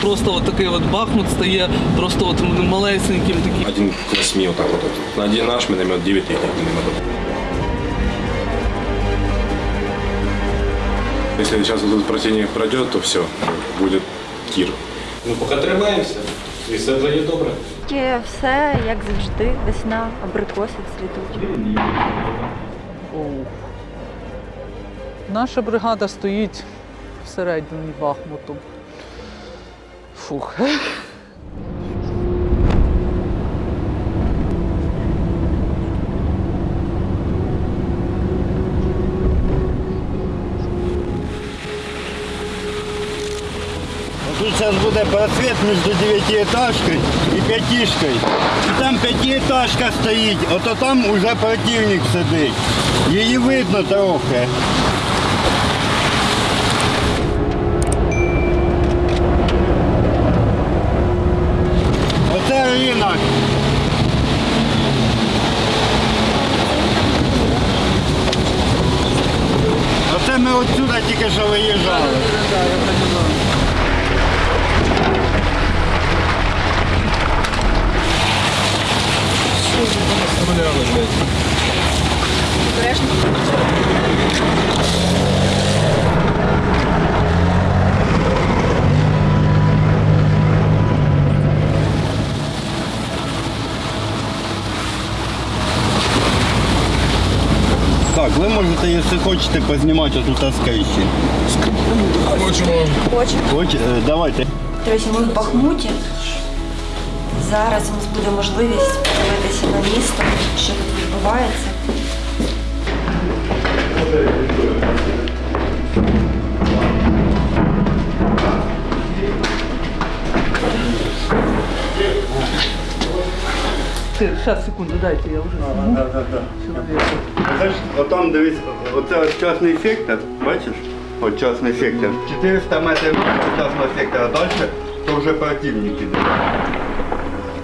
Просто от такий от Бахмут стає просто от малесеньким таким. Один к восьми вот так вот. На один наш миномет, 9 их минометов. Если сейчас этот противник пройдет, то все, будет Кир. Ну, поки тримаємося, і все буде добре. Тільки все, як завжди, весна, абрикоси цвітуть. Наша бригада стоїть всередині Бахмуту. Фух. Тут сейчас буде просвет между девятиэтажкой и пятишкой. І там п'ятиэтажка стоїть, ото там уже противник сидить. Її видно трохи. Тільки що виїжджали. Так, ви можете, якщо хочете, познімати отут скайші. Хоч, е, давайте. Друзі, ми в Бахмуті. Зараз у нас буде можливість подивитися на місто, що тут відбувається. Зараз, секунду, дайте, я вже. Це ж, отам дивись, оце частний сектор, бачиш? От частний сектор. 400 метрів від частного сектора, а далі то вже противник іде.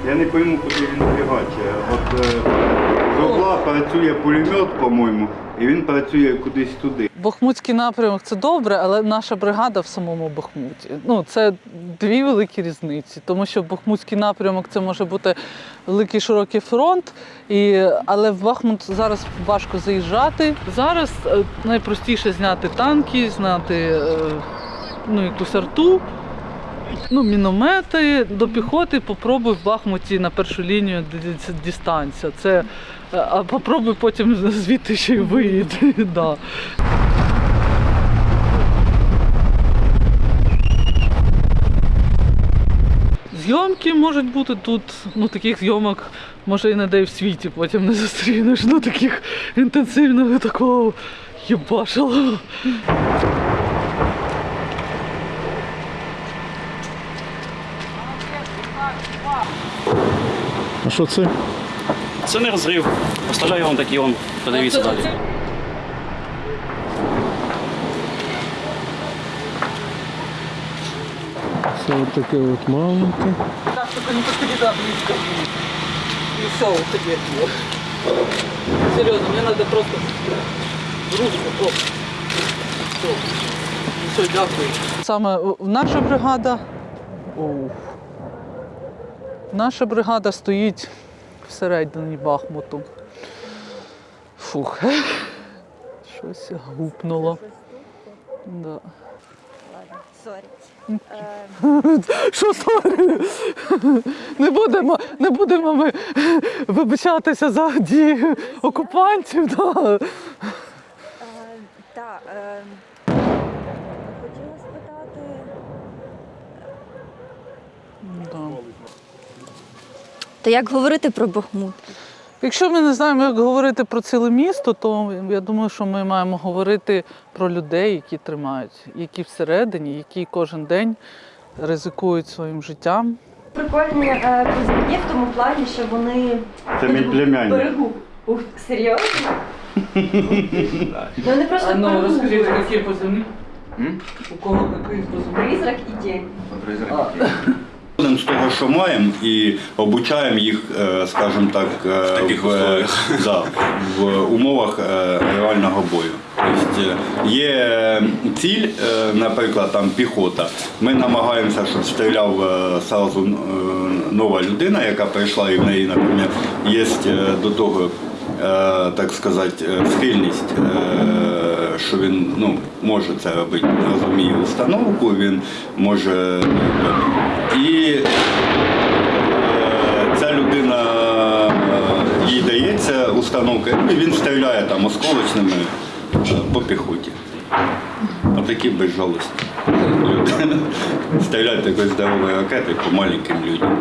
Я не пойму, куди він фігачить. От е, з угла працює пулемет, по-моєму, і він працює кудись туди. Бахмутський напрямок це добре, але наша бригада в самому Бахмуті. Ну, це дві великі різниці, тому що Бахмутський напрямок це може бути великий широкий фронт, і, але в Бахмут зараз важко заїжджати. Зараз е, найпростіше зняти танки, зняти е, ну, якусь арту. Ну, міномети до піхоти попробуй в Бахмуті на першу лінію ді- Це, а попробуй потім звідти ще й виїти. Да. Зйомки можуть бути тут, ну таких зйомок може і не де в світі потім не зустрінеш. Ну таких інтенсивного такого єбашило. А що це? Це не розрив. Поставляю вам такий он. Подивіться далі. Це от таке от маленьке. Так, только не подходи да, близко. И все, вот теперь. Серьезно, мне надо просто ручку. Все. Все, дякую. Саме наша бригада. Оу. Наша бригада стоїть всередині Бахмуту. Фух. Щось гупнуло. Да. Що sorry? Не будемо, не будемо ми вибачатися за дії окупантів. Да. Так, хотіла спитати. Да. То як говорити про Бахмут? Якщо ми не знаємо, як говорити про ціле місто, то я думаю, що ми маємо говорити про людей, які тримають, які всередині, які кожен день ризикують своїм життям. Прикольні е, козаки в тому плані, що вони Це мій племянник. берегу. Ух, серйозно? Ну вони просто берегу. які позивні? У кого який позивний? Призрак і тінь. З того, що маємо, і обучаємо їх, е, скажімо так, е, таких в, да, в умовах е, реального бою. Тобто є ціль, наприклад, там піхота. Ми намагаємося, щоб стріляв сразу нова людина, яка прийшла, і в неї, наприклад, є до того, так сказати, схильність, що він ну, може це робити, розуміє установку, він може. І е, ця людина е, їй дається установка, ну, і він стріляє там осколочними е, по піхоті. Отакі безжалосні люди. Стріляють такою здоровою ракетою по маленьким людям.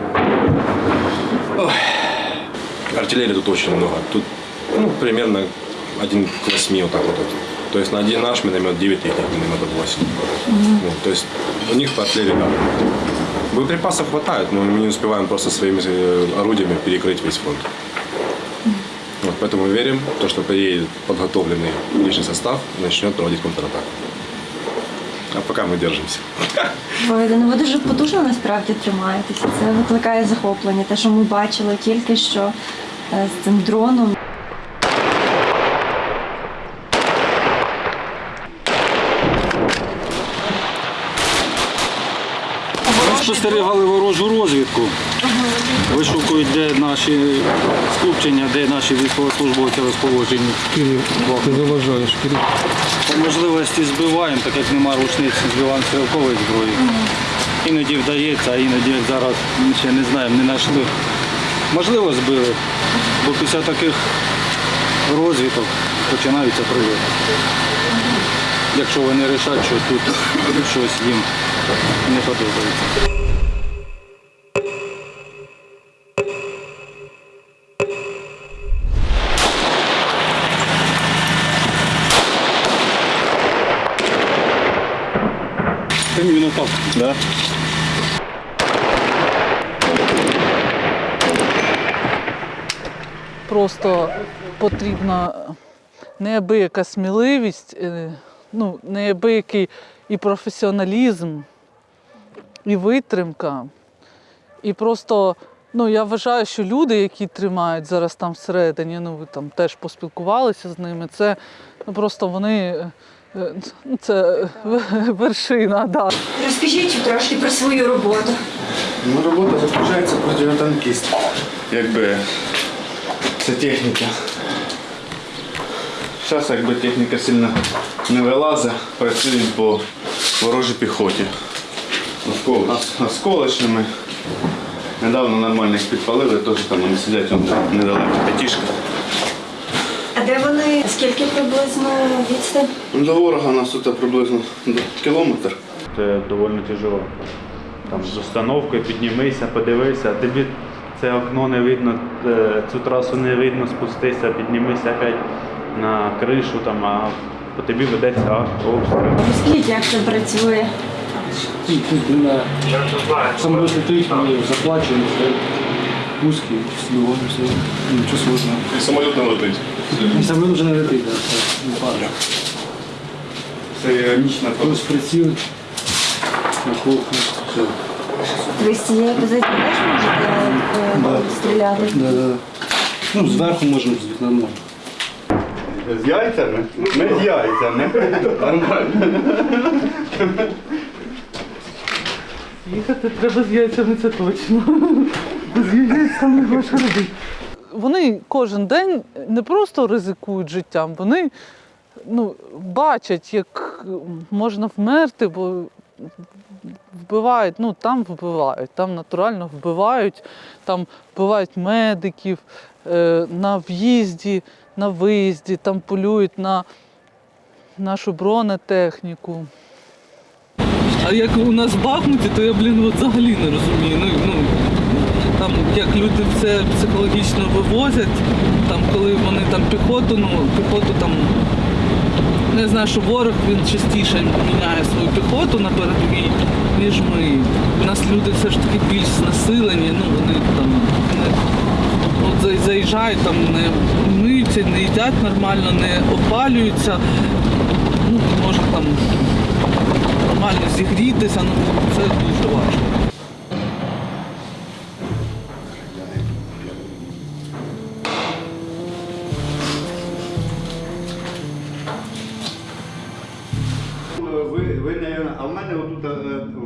Артиллерии тут очень много. Тут ну, примерно один к восьми вот так вот. То есть на один наш миномет 9, их минометов 8. Вот, то есть у них по артиллерии да. Боеприпасов хватает, но мы не успеваем просто своими э, орудиями перекрыть весь фронт. Вот, поэтому мы верим, в то, что приедет подготовленный личный состав и начнет проводить контратаку. А пока мы держимся. Ви, ну, ви дуже потужно насправді тримаєтеся. Це викликає захоплення. Те, що ми бачили тільки що е, з цим дроном. Спостерігали ворожу розвідку. Вишукують, де наші скупчення, де наші військовослужбовці розположені. Кирил, ти заважаєш, Кирил. По можливості збиваємо, так як нема рушниць, збиваємо стрілкової зброї. Іноді вдається, а іноді як зараз ще не знаємо, не знайшли. Можливо, збили, бо після таких розвиток починаються прильоти. Якщо вони вирішать, що тут щось їм не подобається. Іменно. Да? Просто потрібна неабияка сміливість, е, ну, неабиякий і професіоналізм, і витримка. І просто, ну, я вважаю, що люди, які тримають зараз там всередині, ну ви там теж поспілкувалися з ними, це ну, просто вони. Е, е, Це вершина, да. Розкажіть трошки про свою роботу. Ну, робота заключається противотанкіст. Якби це техніка. Зараз якби техніка сильно не вилазить, працюємо по ворожій піхоті. Осколочними. Недавно нормально їх підпалили, теж там вони сидять недалеко п'ятішка. А де вони? Скільки приблизно відстань? До ворога у нас тут приблизно кілометр. Це доволі тяжело. Там з установкою піднімися, подивися, тобі це окно не видно, е, цю трасу не видно, спустися, піднімися опять на кришу, там, а по тобі ведеться обстріл. Розкажіть, як це працює? Самолет летить, мы заплачиваем, стоит узкий, сбиваемся, ничего сложного. И самолет не летить. И самолет уже не летит, да, не падает. Це іронічно. Плюс приціл, наколка, все. Ви з цієї позиції теж можете Да. стріляти? Да, да. Ну, зверху можемо, з вікна можемо. З яйцями? Ми з яйцями. Нормально. Їхати треба з яйцями, це точно. Вони кожен день не просто ризикують життям, вони ну, бачать, як можна вмерти, бо вбивають, ну там вбивають, там натурально вбивають, там вбивають медиків е, на в'їзді, на виїзді, там полюють на нашу бронетехніку. А як у нас в Бахмуті, то я, блін, взагалі не розумію. Ну, ну, як люди це психологічно вивозять, там, коли вони там піхоту, ну, піхоту там. ну, Я знаю, що ворог він частіше міняє свою піхоту на передовій, ніж ми. У нас люди все ж таки більш знесилені, ну вони там не, от заїжджають, там не миються, не їдять нормально, не опалюються. Ну, може там нормально зігрітися, ну це дуже важко.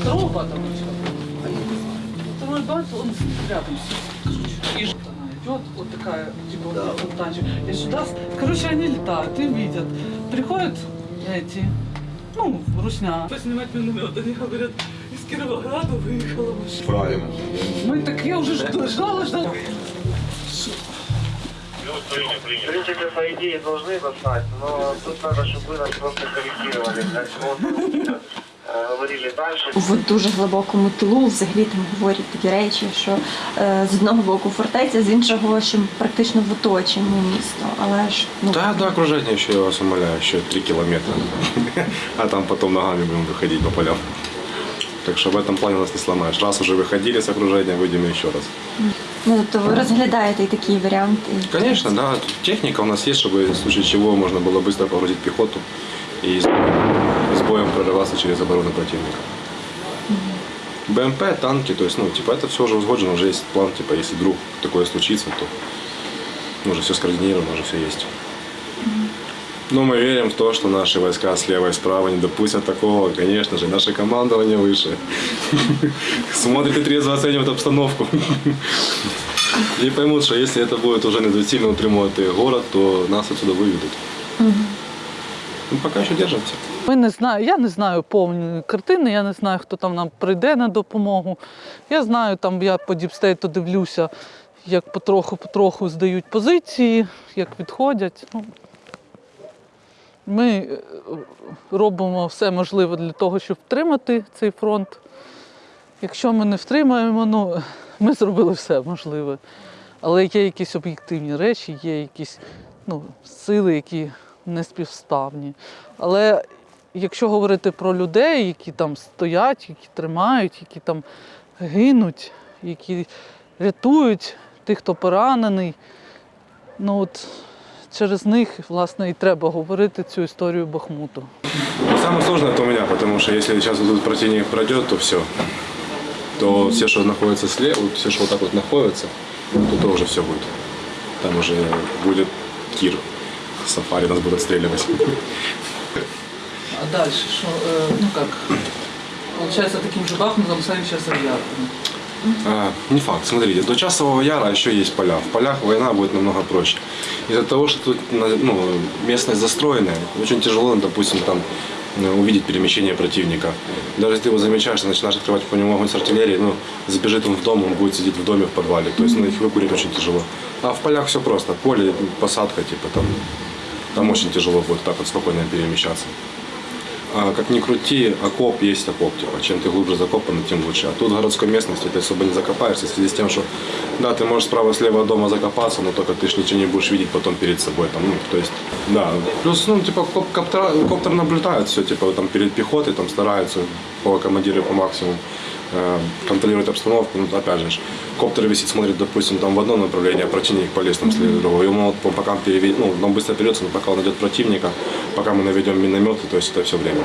Второго потом Второй бат, он рядом с И она идет, вот такая, типа, вот фонтанчик. И сюда, с- короче, они летают и видят. Приходят эти, ну, русня. Поснимать миномет. Они говорят, из Кировограда выехала машина. Правильно. Мы так, я уже ждала, ждала, ждала. В принципе, по идее, должны достать, но тут надо, чтобы вы нас просто корректировали. Как вот, э, говорили дальше. В дуже глибокому тилу взагалі там говорять такі речі, що е, з одного боку фортеця, з іншого, що практично в оточенні місто. Але ж ну Да, да, окружать еще, я вас умоляю, еще 3 километра. А там потом ногами будем выходить по полям. Так что в этом плане нас не сломаешь. Раз уже выходили с окружения, выйдем еще раз. ну тобто ви розглядаєте і такий варіант. і- Конечно, да. Тут техника у нас есть, чтобы в случае чего можно было быстро погрузить пехоту и с, с боем прорываться через оборону противника. БМП, танки, то есть, ну, типа, это все уже узгоджено, уже есть план, типа, если вдруг такое случится, то ну, уже все скоординировано, уже все есть. Но мы верим в то, что наши войска слева и справа не допустят такого. Конечно же, наше командование выше. Смотрит и трезво оценивает обстановку. И поймут, что если это будет уже недоцільно утримувати город, то нас отсюда выведут. Ну, пока еще держимся. Ми не знаю, я не знаю повної картини, я не знаю, хто там нам прийде на допомогу. Я знаю, там я по діпстейту дивлюся, як потроху-потроху здають позиції, як відходять. Ну, ми е, робимо все можливе для того, щоб втримати цей фронт. Якщо ми не втримаємо, ну, ми зробили все можливе. Але є якісь об'єктивні речі, є якісь ну, сили, які не співставні. Але якщо говорити про людей, які там стоять, які тримають, які там гинуть, які рятують тих, хто поранений, ну от через них, власне, і треба говорити цю історію Бахмуту. Самое сложное это у меня, потому что если сейчас вот тут противник пройдет, то все. То все, что находится слева, все, что вот так вот находится, то, то уже все будет. Там уже будет Кир. Сафари нас будут отстреливать. А далі що, ну як, виходить, таким же Бахмутом стали зараз авіатором. Не факт. Смотрите, до часового яра еще есть поля. В полях война будет намного проще. Из-за того, что тут ну, местность застроенная, очень тяжело, допустим, там э, увидеть перемещение противника. Даже если ты его замечаешь, ты начинаешь открывать по нему огонь с артиллерии, ну, забежит он в дом, он будет сидеть в доме в подвале. То есть ну, их выкурить очень тяжело. А в полях все просто. Поле, посадка, типа там, там очень тяжело будет так вот спокойно перемещаться. А, как ни крути, окоп есть окоп. Типа, чем ты глубже закопан, тем лучше. А тут в городской местности ты особо не закопаешься в связи с тем, что да, ты можешь справа-слева дома закопаться, но только ты ж ничего не будешь видеть потом перед собой. Там, ну, то есть, да. Плюс, ну, типа, коп- коптера, коптер наблюдает все, типа, там перед пехотой там стараются по командиры по максимуму э, контролировать обстановку. Ну, опять же, коптер висит, смотрит, допустим, там в одно направление, а противник полез там следует. Ему вот, по- пока он переведет, ну, он быстро берется, но пока он найдет противника, пока мы наведем минометы, то есть это все время.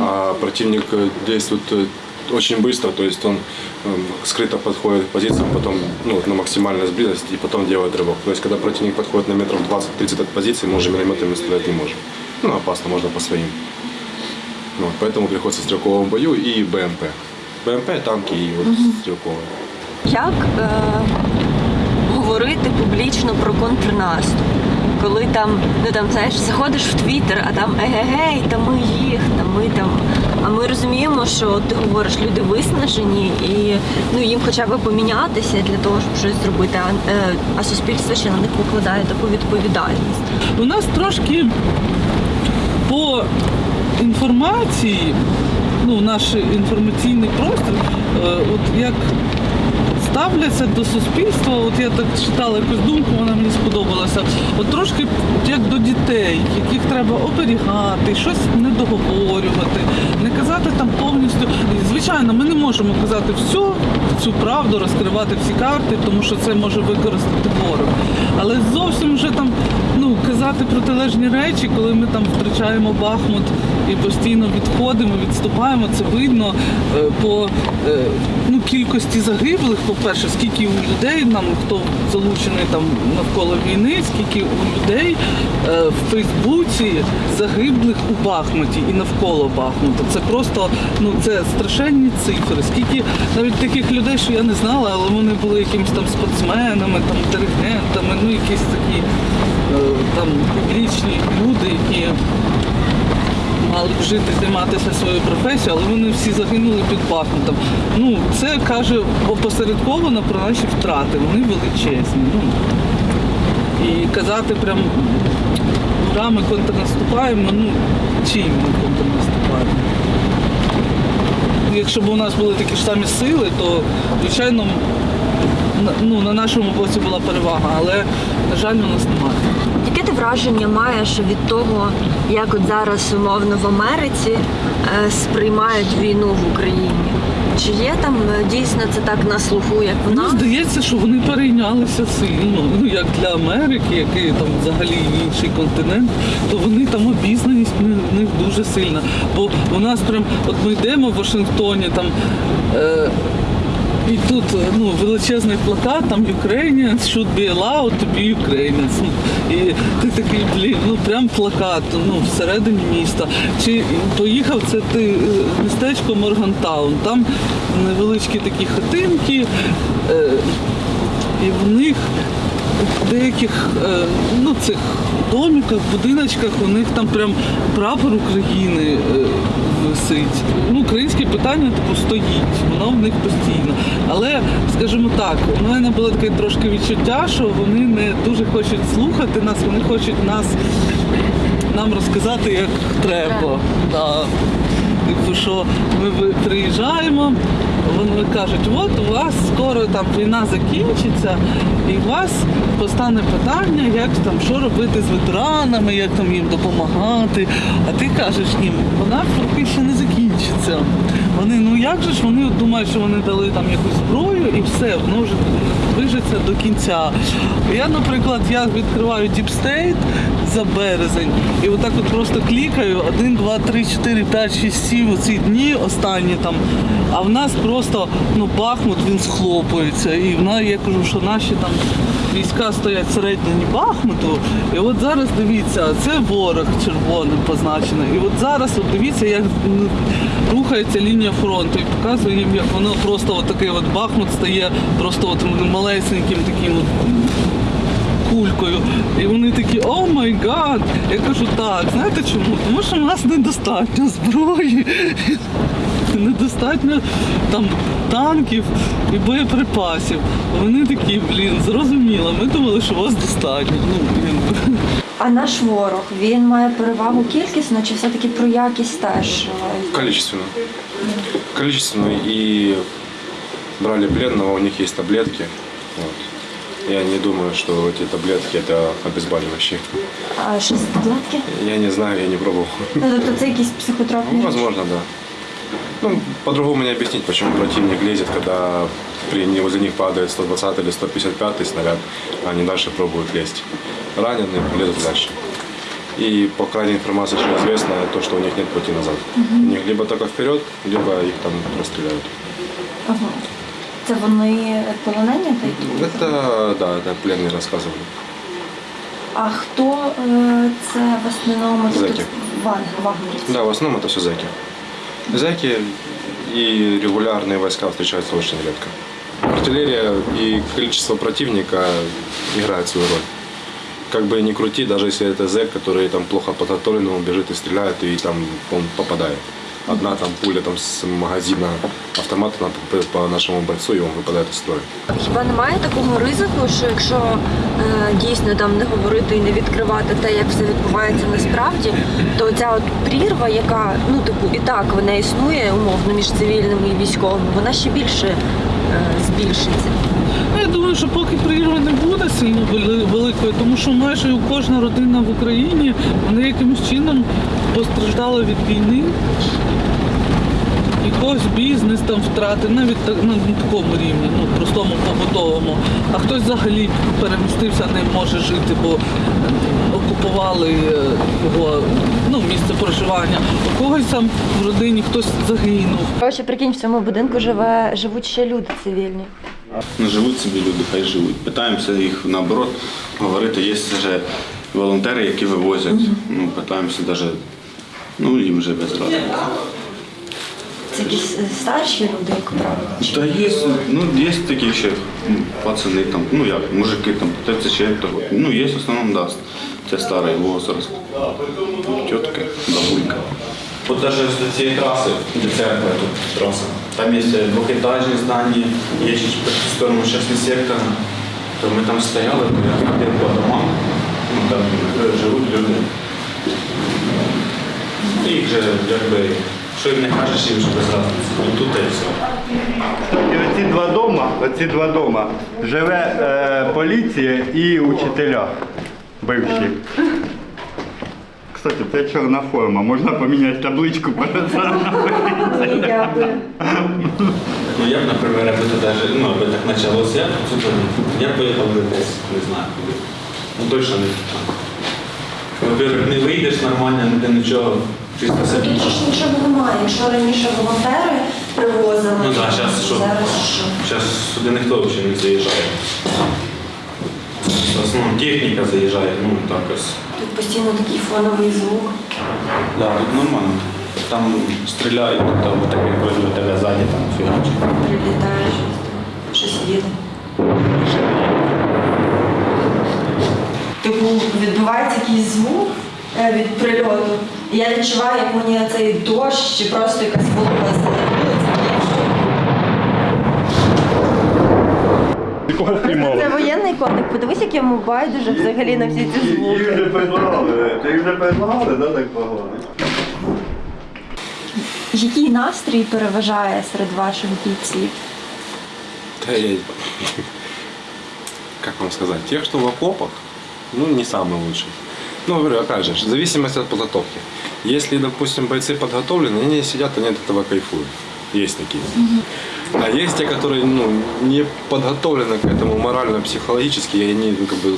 А противник э, действует э, очень быстро, то есть он эм, скрыто подходит к позициям, потом ну, на максимальную близость и потом делает рывок. То есть когда противник подходит на метров 20-30 от позиции, мы уже минометами стрелять не можем. Ну, опасно, можно по своим. Вот, поэтому приходится в стрелковом бою и БМП. БМП, танки и вот стрелковые. Як е, говорити публічно про контрнаступ? Коли там, ну там знаєш, заходиш в Твіттер, а там егегей, та ми їх, та ми там. А ми розуміємо, що ти говориш, люди виснажені, і ну їм хоча б помінятися для того, щоб щось зробити, а, е, а суспільство ще на них покладає таку відповідальність. У нас трошки по інформації, ну, наш інформаційний простір, е, от як ставляться до суспільства. От я так читала якусь думку, вона мені сподобалася. От трошки як до дітей, яких треба оберігати, щось не договорювати, не казати там повністю. Звичайно, ми не можемо казати всю цю правду, розкривати всі карти, тому що це може використати ворог. Але зовсім вже там казати протилежні речі, коли ми там втрачаємо Бахмут і постійно відходимо, відступаємо. Це видно е, по кількості загиблих. По-перше, скільки у людей нам хто залучений там навколо війни, скільки у людей е, в Фейсбуці загиблих у Бахмуті і навколо Бахмута. Це просто ну це страшенні цифри. Скільки навіть таких людей, що я не знала, але вони були якимись там спортсменами, там диригентами, ну якісь такі е, там публічні люди, які мали б жити, займатися своєю професією, але вони всі загинули під Бахмутом. Ну, це каже опосередковано про наші втрати. Вони величезні. Ну, і казати прям ура, ми контрнаступаємо, ну чим ми контрнаступаємо? Якщо б у нас були такі ж самі сили, то звичайно ну, на нашому боці була перевага, але, на жаль, у нас немає. Ти враження маєш від того, як от зараз умовно в Америці е, сприймають війну в Україні? Чи є там е, дійсно це так на слуху, як в Мені здається, що вони перейнялися сильно. Ну як для Америки, який там взагалі інший континент, то вони там обізнаність в них дуже сильна. Бо у нас прям, от ми йдемо в Вашингтоні, там. Е, і тут ну, величезний плакат, там Ukrainians should be allowed to be Ukrainians. Ну, І ти такий, блін, ну прям плакат ну, всередині міста. Чи поїхав це ти е, містечко Моргантаун, там невеличкі такі хатинки, е, і в них в деяких е, ну, цих домиках, будиночках у них там прям прапор України е, висить. Ну, українське питання типу стоїть, воно в них постійно. Але, скажімо так, у мене було таке трошки відчуття, що вони не дуже хочуть слухати нас, вони хочуть нас нам розказати, як треба. Да. Типу, що ми приїжджаємо, вони кажуть, от у вас скоро там війна закінчиться, і у вас постане питання, як там що робити з ветеранами, як там їм допомагати. А ти кажеш їм, вона поки ще не закінчиться. Вони, ну як же ж вони думають, що вони дали там якусь зброю і все, воно вже движеться до кінця. Я, наприклад, я відкриваю State за березень і отак от просто клікаю 1, 2, 3, 4, 5, 6, 7 оці дні останні там. А в нас просто ну Бахмут він схлопується. І в нас я кажу, що наші там війська стоять всередині Бахмуту. І от зараз дивіться, це ворог червоним позначено. І от зараз от дивіться, як ну, рухається лінія фронту і показує їм, як воно просто от такий от Бахмут стає просто от малесеньким таким от кулькою. І вони такі, oh my God. Я кажу, так, знаєте чому? Тому що в нас недостатньо зброї, недостатньо там танків і боєприпасів. Вони такі, блін, зрозуміло, ми думали, що вас достатньо. Ну, блін. А наш ворог він має перевагу кількісно чи все-таки про якість теж? Количественно. Количественно. И брали пленного, у них есть таблетки. Вот. Я не думаю, что эти таблетки это обезболивающие. А що з таблетки? Я не знаю, я не пробовал. Ну тобто це якісь психотропні? Ну, речі? возможно, да. Ну, по-другому не объяснить, почему противник лезет, когда при, не- возле них падает 120 или 155 снаряд, а они дальше пробуют лезть. Раненые лезут дальше. И по крайней информации, что известно, то, что у них нет пути назад. У них либо только вперед, либо их там расстреляют. Ага. Це вони полонені та й тут? Это, да, это пленные рассказывали. А хто е, це в основному? Тобто Зеки. Ван, вагнерівці? Да, в основном это все зэки. Зэки и регулярные войска встречаются очень редко. Артиллерия и количество противника играет свою роль. Как бы ни крути, даже если это зэк, который там плохо подготовлен, он бежит и стреляет, и там он попадает. одна там пуля там с магазина автомата она по, по нашему бойцу, и он выпадает из строя. Хіба немає такого ризику, що якщо е, дійсно там не говорити і не відкривати те, як все відбувається насправді, то ця от прірва, яка ну типу і так вона існує умовно між цивільними і військовими, вона ще більше е, збільшиться. Думаю, що поки прірви не буде сильно вели- великої, тому що майже кожна родина в Україні вони якимось чином постраждала від війни. Якогось бізнес там втратив, навіть так, на такому рівні, ну простому побутовому. А хтось взагалі перемістився, не може жити, бо е, окупували е, його ну, місце проживання. У когось там в родині хтось загинув. Коротше, прикинь, в цьому будинку живе живуть ще люди цивільні. Ну, живуть собі люди, хай живуть. Питаємося їх наоборот говорити. Є вже волонтери, які вивозять. Ну, питаємося навіть, ну їм вже без ради. Це якісь е, старші люди, як правило. Та є, ну є такі ще пацани там, ну як, мужики там, 34 того. Ну є в основному да, це старий возраст. Тітки, бабулька. Вот даже с цієї траси, де церква тут траса, там є двохетажні здання, є ще по сторону частний сектор. То ми там стояли, то я по домам, ну там е, живуть люди. І їх же якби, що їм не кажеш, їм вже без разниці. Тут і все. І оці два дома, оці два дома живе е, поліція і учителя бивші. Кстати, це чорна форма, можна поміняти табличку Ні, дякую. Ну я б, наприклад, це даже, ну, аби так почалося, я б цю я б поїхав би десь, не знаю куди. Ну точно не туди. Во-первых, не вийдеш нормально, ніде нічого, чисто собі. Більше ж нічого немає. Якщо раніше волонтери привозили, Ну так, зараз що? зараз що? Зараз сюди ніхто взагалі не заїжджає. В основному техніка заїжджає, ну так ось. Тут постійно такий фоновий звук. Да, тут нормально. Там стріляють, тут там таке вроде тебе ззаді там фігачить. Прилітає щось там, щось їде. Типу відбувається якийсь звук е, від прильоту. І я відчуваю, як мені цей дощ чи просто якась волога залетілася. Це воєнний котик. Подивись, як йому байдуже взагалі на всі ці звуки. Їх вже предлагали, ти вже предлагали, да, так погоди? Який настрій переважає серед ваших бійців? Да я- Как вам сказать? Тех, что в окопах, ну, не самый лучший. Ну, говорю, опять же, в зависимости от подготовки. Если, допустим, бойцы подготовлены, они сидят, они от этого кайфуют. Есть такие. А есть те, которые ну, не подготовлены к этому морально, психологически, и они ну, как бы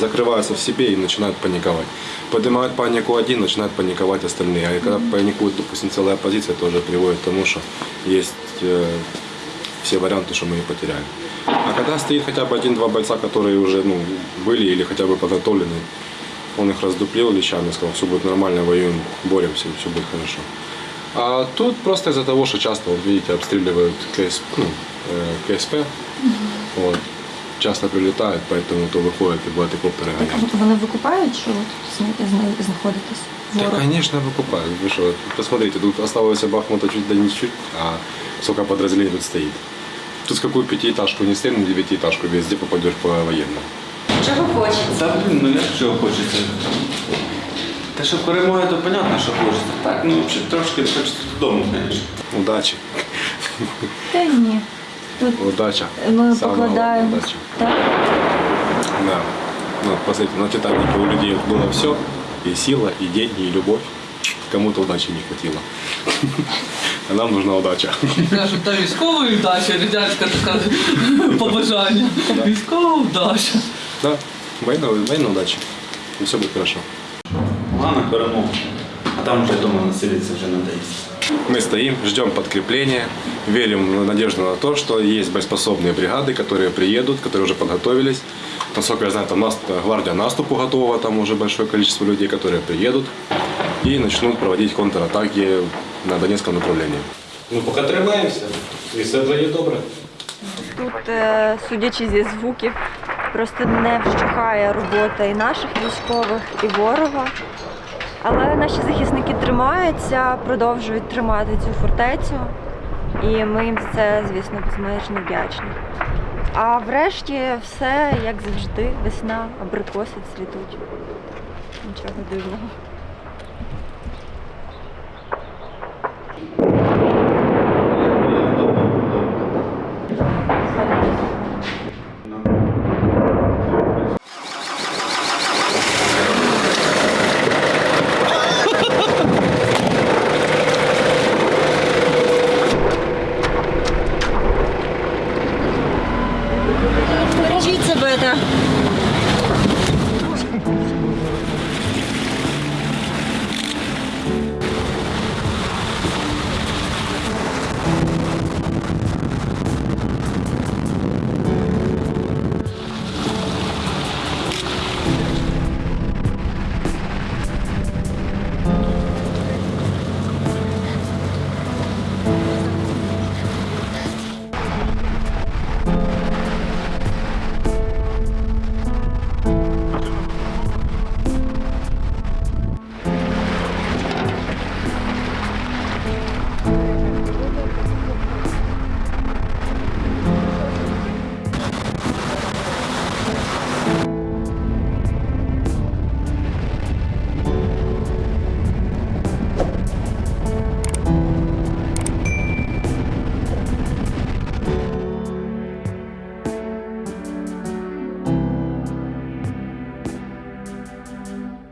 закрываются в себе и начинают паниковать. Поднимают панику один, начинают паниковать остальные. А когда паникует, допустим, целая оппозиция, тоже приводит к тому, что есть э, все варианты, что мы ее потеряем. А когда стоит хотя бы один-два бойца, которые уже ну, были или хотя бы подготовлены, он их раздуплил лещами, сказал, все будет нормально, воюем, боремся, все будет хорошо. А тут просто из-за того, что часто, вот видите, обстреливают КС, ну, э, КСП, вот, часто прилетают, поэтому то выходят и бывает коптеры гоняют. Вони викупають, що ви тут зна- знаходитесь? Да, Ворог. конечно, выкупают. Вы что, посмотрите, тут осталось Бахмута чуть да не чуть, а сколько подразделений тут стоит. Тут с какую пятиэтажку не стрельнул, девятиэтажку везде попадешь по военному. Чого хочеться? Та блін, ну як чого хочеться? Та що перемоги, то понятно, що хочеться. Так, ну взагалі трошки хочеться додому, звісно. Удачи. Та ні. Тут Удача. ми Самое главное, покладаємо. удача. Так. Да. Ну, посмотрите, на Титанике у людей было все. И сила, и деньги, и любовь. Кому-то удачи не хватило. А нам нужна удача. Кажуть, та військова вдача, радянська така побажання. Військова вдача. Да, военная, военная удача. И все будет хорошо. Головне перемога. А там вже вдома населитися вже надоїсть. Мы стоим, ждем подкрепления, верим в надежду на то, что есть боеспособные бригады, которые приедут, которые уже подготовились. Насколько я знаю, там нас, гвардия наступу готова, там уже большое количество людей, которые приедут и начнут проводить контратаки на Донецком направлении. Ну, поки тримаємося, і все буде добре. Тут, е, судячи зі звуків, просто не вщухає робота і наших військових, і ворога. Але наші захисники тримаються, продовжують тримати цю фортецю, і ми їм за це, звісно, безмежно вдячні. А врешті все як завжди, весна, абрикоси цвітуть. Нічого дивного.